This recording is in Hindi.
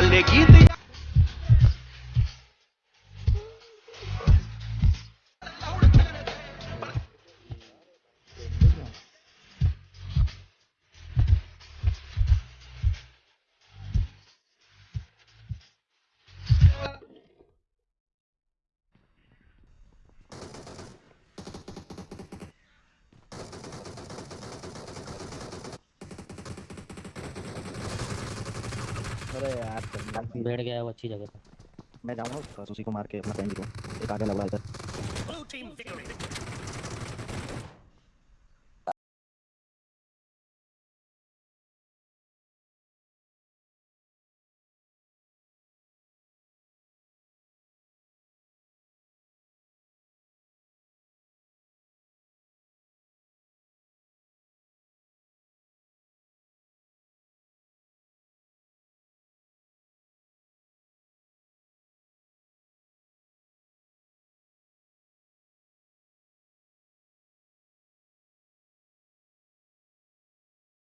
the lady अरे यार बैठ गया है वो अच्छी जगह पे। मैं जाऊँगा उसका उसी को मार के अपना फ्रेंड को। एक आगे लगा इधर।